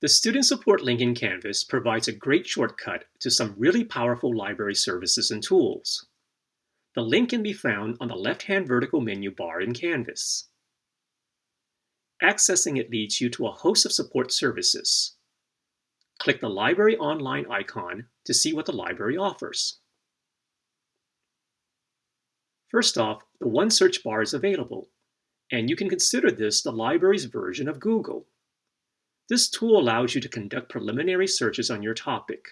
The Student Support link in Canvas provides a great shortcut to some really powerful library services and tools. The link can be found on the left-hand vertical menu bar in Canvas. Accessing it leads you to a host of support services. Click the Library Online icon to see what the library offers. First off, the One search bar is available, and you can consider this the library's version of Google. This tool allows you to conduct preliminary searches on your topic.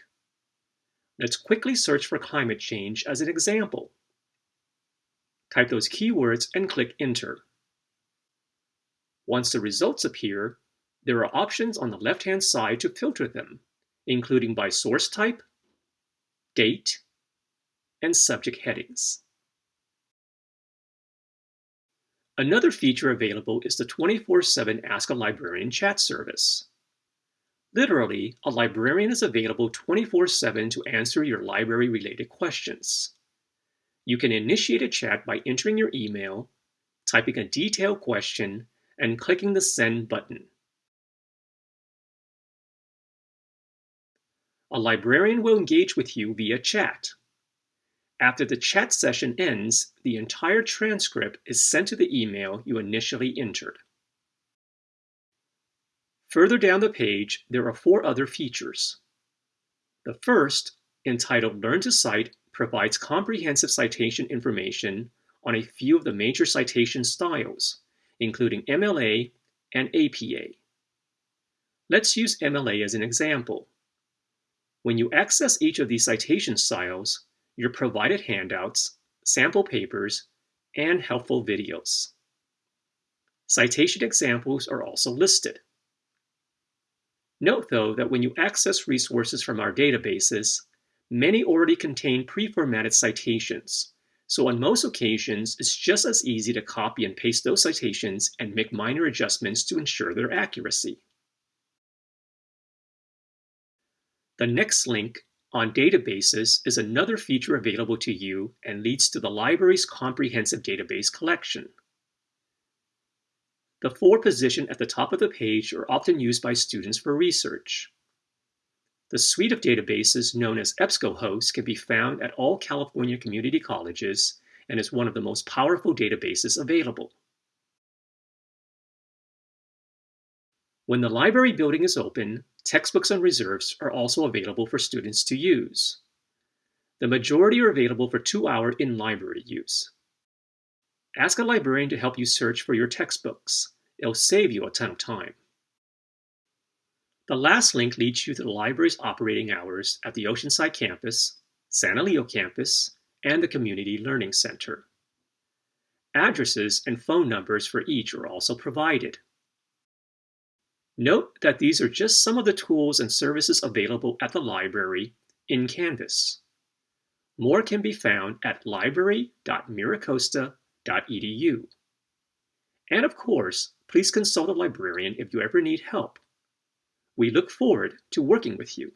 Let's quickly search for climate change as an example. Type those keywords and click Enter. Once the results appear, there are options on the left-hand side to filter them, including by source type, date, and subject headings. Another feature available is the 24-7 Ask a Librarian chat service. Literally, a librarian is available 24-7 to answer your library-related questions. You can initiate a chat by entering your email, typing a detailed question, and clicking the Send button. A librarian will engage with you via chat. After the chat session ends, the entire transcript is sent to the email you initially entered. Further down the page, there are four other features. The first, entitled Learn to Cite, provides comprehensive citation information on a few of the major citation styles, including MLA and APA. Let's use MLA as an example. When you access each of these citation styles, you're provided handouts, sample papers, and helpful videos. Citation examples are also listed. Note, though, that when you access resources from our databases, many already contain pre-formatted citations, so on most occasions, it's just as easy to copy and paste those citations and make minor adjustments to ensure their accuracy. The next link on databases is another feature available to you and leads to the library's comprehensive database collection. The four positioned at the top of the page are often used by students for research. The suite of databases known as EBSCOhost can be found at all California community colleges and is one of the most powerful databases available. When the library building is open, textbooks and reserves are also available for students to use. The majority are available for two-hour in-library use. Ask a librarian to help you search for your textbooks. It'll save you a ton of time. The last link leads you to the library's operating hours at the Oceanside campus, San Elijo campus, and the Community Learning Center. Addresses and phone numbers for each are also provided. Note that these are just some of the tools and services available at the library in Canvas. More can be found at And of course, please consult a librarian if you ever need help. We look forward to working with you.